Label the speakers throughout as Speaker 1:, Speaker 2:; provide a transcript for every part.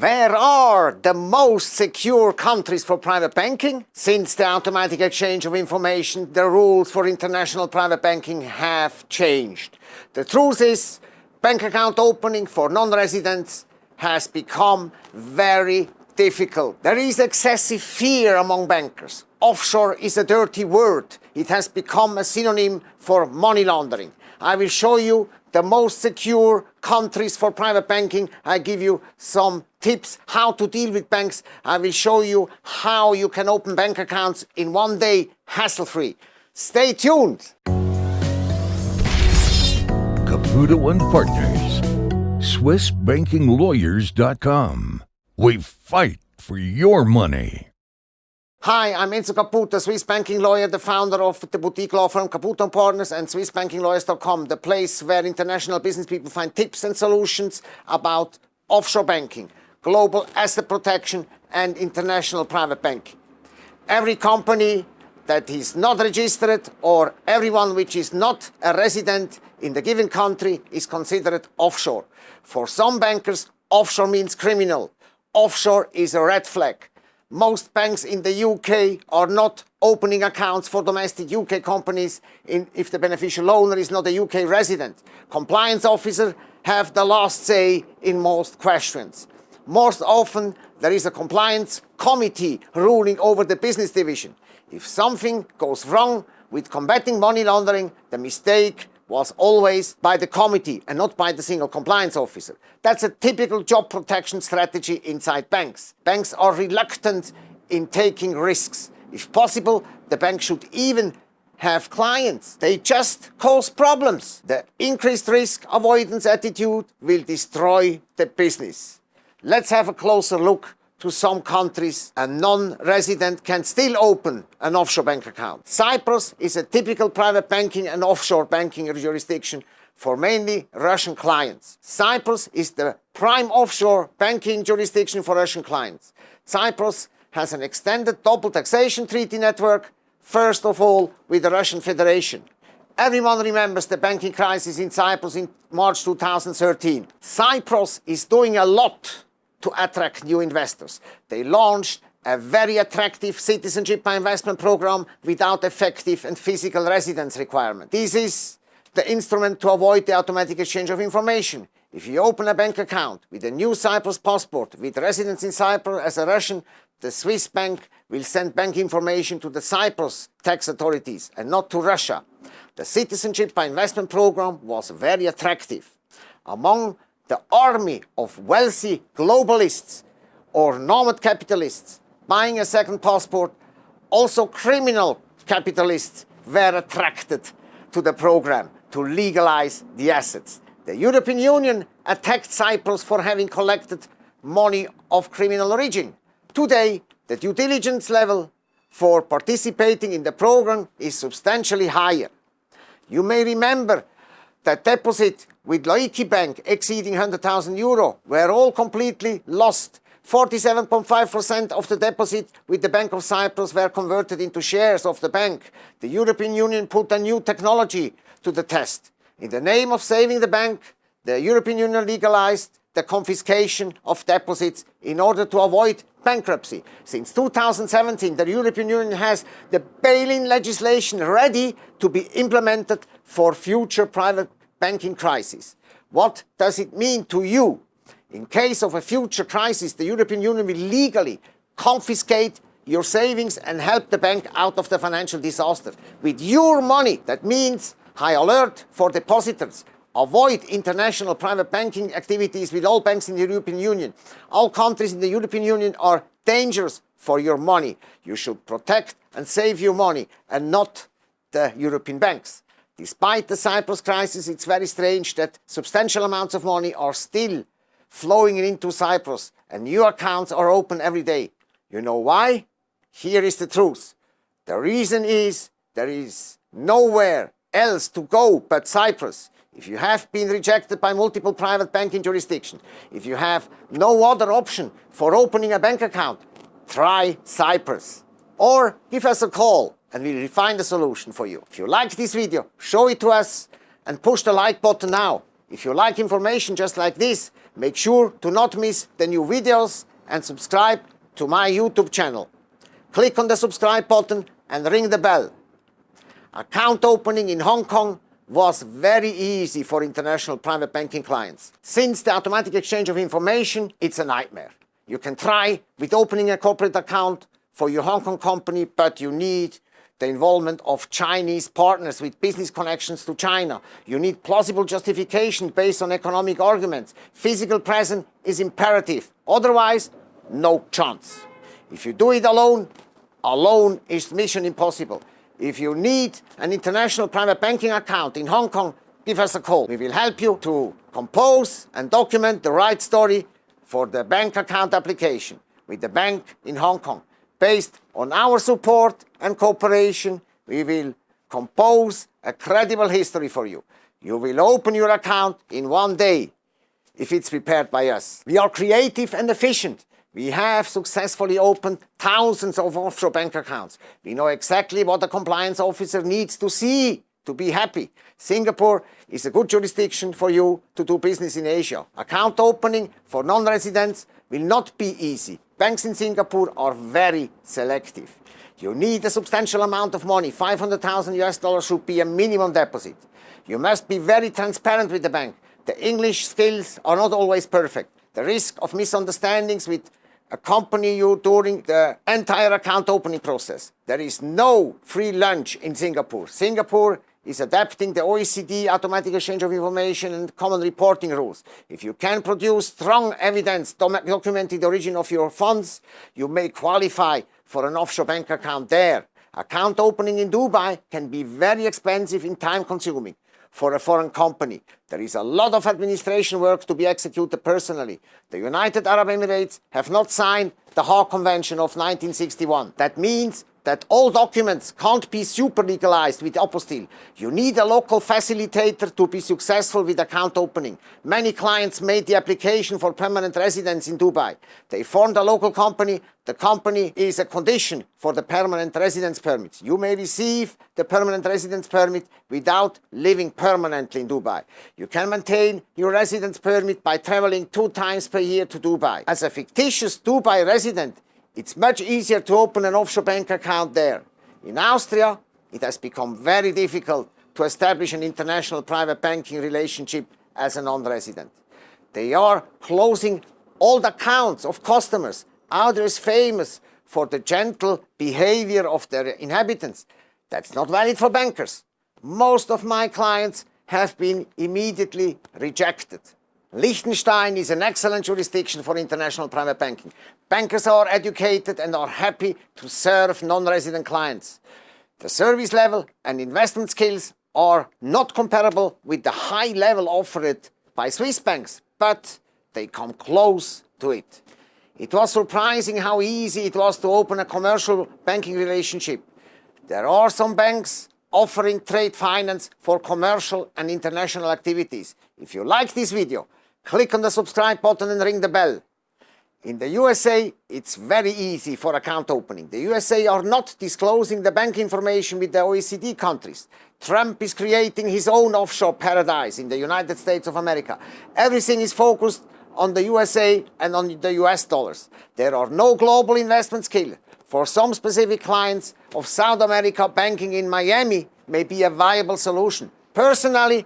Speaker 1: Where are the most secure countries for private banking? Since the automatic exchange of information, the rules for international private banking have changed. The truth is, bank account opening for non-residents has become very difficult. There is excessive fear among bankers. Offshore is a dirty word. It has become a synonym for money laundering. I will show you the most secure countries for private banking. I give you some tips how to deal with banks. I will show you how you can open bank accounts in one day hassle-free. Stay tuned.
Speaker 2: Caputo and Partners, SwissBankingLawyers.com. We fight for your money.
Speaker 1: Hi, I'm Enzo Caputo, Swiss banking lawyer, the founder of the boutique law firm Caputo & Partners and SwissBankingLawyers.com, the place where international business people find tips and solutions about offshore banking, global asset protection and international private banking. Every company that is not registered or everyone which is not a resident in the given country is considered offshore. For some bankers, offshore means criminal. Offshore is a red flag most banks in the UK are not opening accounts for domestic UK companies in, if the beneficial owner is not a UK resident. Compliance officers have the last say in most questions. Most often there is a compliance committee ruling over the business division. If something goes wrong with combating money laundering, the mistake was always by the committee and not by the single compliance officer. That's a typical job protection strategy inside banks. Banks are reluctant in taking risks. If possible, the bank should even have clients. They just cause problems. The increased risk avoidance attitude will destroy the business. Let's have a closer look to some countries, a non-resident can still open an offshore bank account. Cyprus is a typical private banking and offshore banking jurisdiction for mainly Russian clients. Cyprus is the prime offshore banking jurisdiction for Russian clients. Cyprus has an extended double taxation treaty network, first of all with the Russian Federation. Everyone remembers the banking crisis in Cyprus in March 2013. Cyprus is doing a lot to attract new investors. They launched a very attractive citizenship by investment program without effective and physical residence requirement. This is the instrument to avoid the automatic exchange of information. If you open a bank account with a new Cyprus passport with residence in Cyprus as a Russian, the Swiss bank will send bank information to the Cyprus tax authorities and not to Russia. The citizenship by investment program was very attractive. Among the army of wealthy globalists or nomad capitalists buying a second passport, also criminal capitalists were attracted to the program to legalize the assets. The European Union attacked Cyprus for having collected money of criminal origin. Today, the due diligence level for participating in the program is substantially higher. You may remember that deposit with Laiki Bank exceeding 100,000 euro were all completely lost. 47.5% of the deposit with the Bank of Cyprus were converted into shares of the bank. The European Union put a new technology to the test. In the name of saving the bank, the European Union legalized the confiscation of deposits in order to avoid bankruptcy. Since 2017, the European Union has the bail-in legislation ready to be implemented for future private banking crisis. What does it mean to you? In case of a future crisis, the European Union will legally confiscate your savings and help the bank out of the financial disaster. With your money, that means high alert for depositors, Avoid international private banking activities with all banks in the European Union. All countries in the European Union are dangerous for your money. You should protect and save your money and not the European banks. Despite the Cyprus crisis, it's very strange that substantial amounts of money are still flowing into Cyprus and new accounts are open every day. You know why? Here is the truth. The reason is there is nowhere else to go but Cyprus if you have been rejected by multiple private banking jurisdictions, if you have no other option for opening a bank account, try Cyprus. Or give us a call and we'll find a solution for you. If you like this video, show it to us and push the like button now. If you like information just like this, make sure to not miss the new videos and subscribe to my YouTube channel. Click on the subscribe button and ring the bell. Account opening in Hong Kong was very easy for international private banking clients. Since the automatic exchange of information, it's a nightmare. You can try with opening a corporate account for your Hong Kong company, but you need the involvement of Chinese partners with business connections to China. You need plausible justification based on economic arguments. Physical presence is imperative. Otherwise, no chance. If you do it alone, alone is mission impossible. If you need an international private banking account in Hong Kong, give us a call. We will help you to compose and document the right story for the bank account application with the bank in Hong Kong. Based on our support and cooperation, we will compose a credible history for you. You will open your account in one day if it's prepared by us. We are creative and efficient. We have successfully opened thousands of offshore bank accounts. We know exactly what a compliance officer needs to see to be happy. Singapore is a good jurisdiction for you to do business in Asia. Account opening for non-residents will not be easy. Banks in Singapore are very selective. You need a substantial amount of money. 500,000 US dollars should be a minimum deposit. You must be very transparent with the bank. The English skills are not always perfect. The risk of misunderstandings with accompany you during the entire account opening process. There is no free lunch in Singapore. Singapore is adapting the OECD automatic exchange of information and common reporting rules. If you can produce strong evidence documenting the origin of your funds, you may qualify for an offshore bank account there. Account opening in Dubai can be very expensive and time consuming for a foreign company. There is a lot of administration work to be executed personally. The United Arab Emirates have not signed the Hague Convention of 1961. That means that all documents can't be super legalized with apostille. You need a local facilitator to be successful with account opening. Many clients made the application for permanent residence in Dubai. They formed a local company. The company is a condition for the permanent residence permit. You may receive the permanent residence permit without living permanently in Dubai. You can maintain your residence permit by traveling two times per year to Dubai. As a fictitious Dubai resident, it's much easier to open an offshore bank account there. In Austria, it has become very difficult to establish an international private banking relationship as a non-resident. They are closing all the accounts of customers. Austria is famous for the gentle behavior of their inhabitants. That's not valid for bankers. Most of my clients have been immediately rejected. Liechtenstein is an excellent jurisdiction for international private banking. Bankers are educated and are happy to serve non-resident clients. The service level and investment skills are not comparable with the high level offered by Swiss banks, but they come close to it. It was surprising how easy it was to open a commercial banking relationship. There are some banks offering trade finance for commercial and international activities. If you like this video, click on the subscribe button and ring the bell. In the USA, it's very easy for account opening. The USA are not disclosing the bank information with the OECD countries. Trump is creating his own offshore paradise in the United States of America. Everything is focused on the USA and on the US dollars. There are no global investment skills. For some specific clients of South America, banking in Miami may be a viable solution. Personally,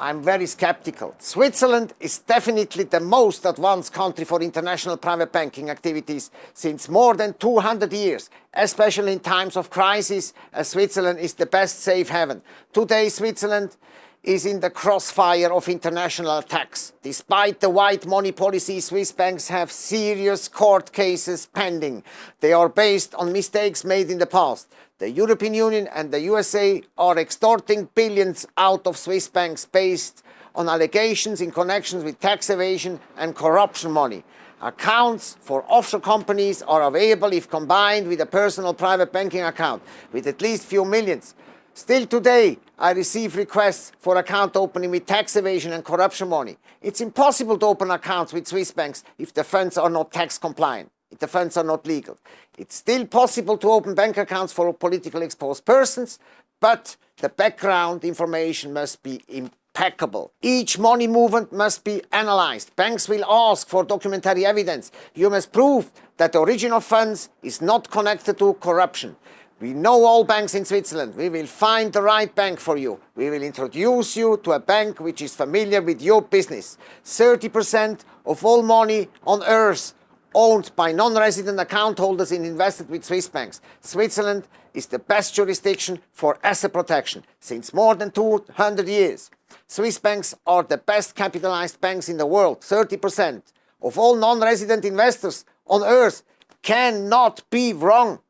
Speaker 1: I'm very skeptical. Switzerland is definitely the most advanced country for international private banking activities since more than 200 years, especially in times of crisis, Switzerland is the best safe haven. Today, Switzerland is in the crossfire of international attacks. Despite the white money policy, Swiss banks have serious court cases pending. They are based on mistakes made in the past. The European Union and the USA are extorting billions out of Swiss banks based on allegations in connection with tax evasion and corruption money. Accounts for offshore companies are available if combined with a personal private banking account with at least few millions. Still today, I receive requests for account opening with tax evasion and corruption money. It's impossible to open accounts with Swiss banks if the funds are not tax compliant the funds are not legal. It's still possible to open bank accounts for politically exposed persons, but the background information must be impeccable. Each money movement must be analyzed. Banks will ask for documentary evidence. You must prove that the origin of funds is not connected to corruption. We know all banks in Switzerland. We will find the right bank for you. We will introduce you to a bank which is familiar with your business. 30% of all money on earth owned by non-resident account holders and invested with Swiss banks. Switzerland is the best jurisdiction for asset protection since more than 200 years. Swiss banks are the best capitalized banks in the world. 30% of all non-resident investors on earth cannot be wrong.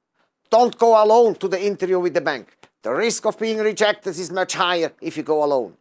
Speaker 1: Don't go alone to the interview with the bank. The risk of being rejected is much higher if you go alone.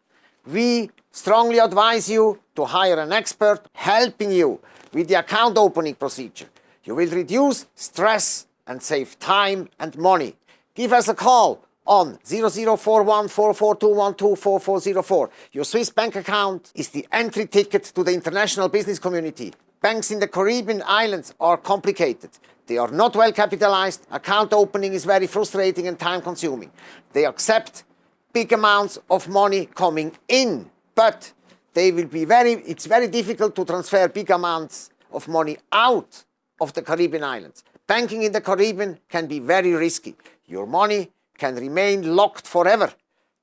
Speaker 1: We strongly advise you to hire an expert helping you with the account opening procedure. You will reduce stress and save time and money. Give us a call on 00414421244404. Your Swiss bank account is the entry ticket to the international business community. Banks in the Caribbean islands are complicated. They are not well capitalized. Account opening is very frustrating and time consuming. They accept big amounts of money coming in, but they will be very, it's very difficult to transfer big amounts of money out of the Caribbean islands. Banking in the Caribbean can be very risky. Your money can remain locked forever.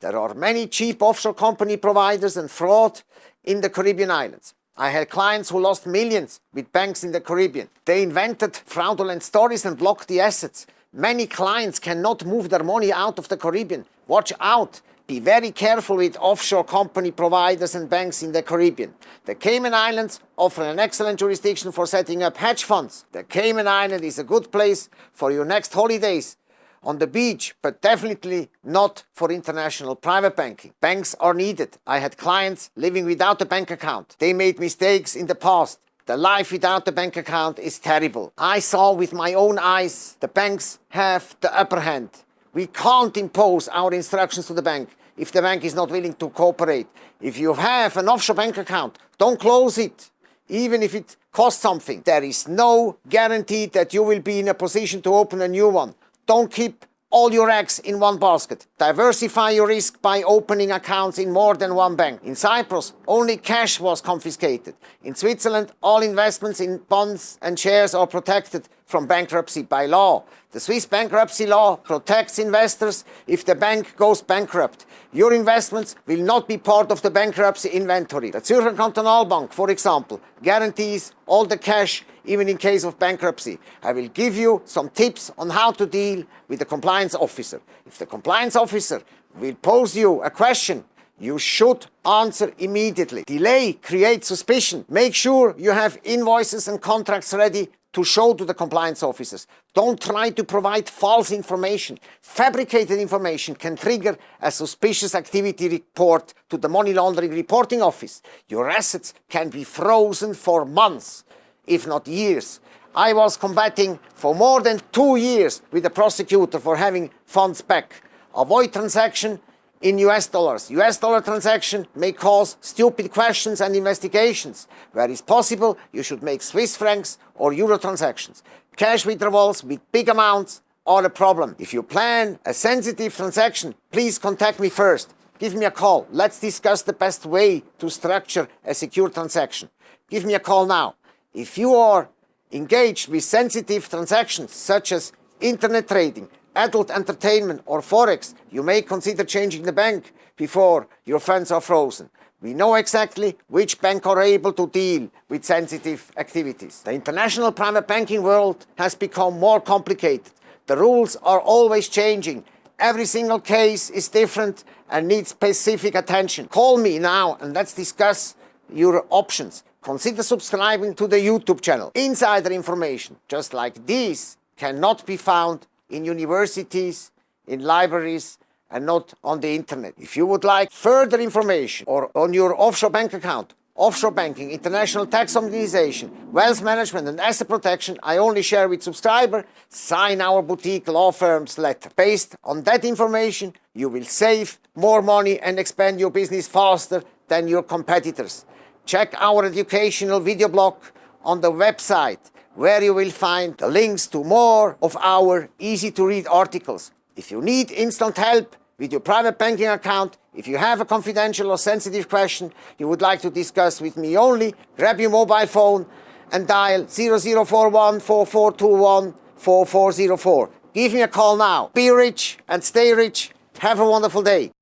Speaker 1: There are many cheap offshore company providers and fraud in the Caribbean islands. I had clients who lost millions with banks in the Caribbean. They invented fraudulent stories and blocked the assets. Many clients cannot move their money out of the Caribbean. Watch out. Be very careful with offshore company providers and banks in the Caribbean. The Cayman Islands offer an excellent jurisdiction for setting up hedge funds. The Cayman Island is a good place for your next holidays on the beach, but definitely not for international private banking. Banks are needed. I had clients living without a bank account. They made mistakes in the past. The life without a bank account is terrible. I saw with my own eyes the banks have the upper hand. We can't impose our instructions to the bank if the bank is not willing to cooperate. If you have an offshore bank account, don't close it, even if it costs something. There is no guarantee that you will be in a position to open a new one. Don't keep all your eggs in one basket. Diversify your risk by opening accounts in more than one bank. In Cyprus, only cash was confiscated. In Switzerland, all investments in bonds and shares are protected from bankruptcy by law. The Swiss bankruptcy law protects investors if the bank goes bankrupt. Your investments will not be part of the bankruptcy inventory. The Zürcher Kantonalbank, for example, guarantees all the cash even in case of bankruptcy. I will give you some tips on how to deal with the compliance officer. If the compliance officer will pose you a question, you should answer immediately. Delay creates suspicion. Make sure you have invoices and contracts ready to show to the compliance officers. Don't try to provide false information. Fabricated information can trigger a suspicious activity report to the money laundering reporting office. Your assets can be frozen for months if not years. I was combating for more than two years with the prosecutor for having funds back. Avoid transaction in US dollars. US dollar transaction may cause stupid questions and investigations. Where is possible, you should make Swiss francs or euro transactions. Cash withdrawals with big amounts are a problem. If you plan a sensitive transaction, please contact me first. Give me a call. Let's discuss the best way to structure a secure transaction. Give me a call now. If you are engaged with sensitive transactions such as internet trading, adult entertainment or forex, you may consider changing the bank before your funds are frozen. We know exactly which bank are able to deal with sensitive activities. The international private banking world has become more complicated. The rules are always changing. Every single case is different and needs specific attention. Call me now and let's discuss your options consider subscribing to the YouTube channel. Insider information, just like this, cannot be found in universities, in libraries, and not on the internet. If you would like further information or on your offshore bank account, offshore banking, international tax optimization, wealth management and asset protection, I only share with subscriber, sign our boutique law firm's letter. Based on that information, you will save more money and expand your business faster than your competitors. Check our educational video blog on the website where you will find the links to more of our easy to read articles. If you need instant help with your private banking account, If you have a confidential or sensitive question you would like to discuss with me only, grab your mobile phone and dial 0041 4421 4404. Give me a call now. Be rich and stay rich. Have a wonderful day.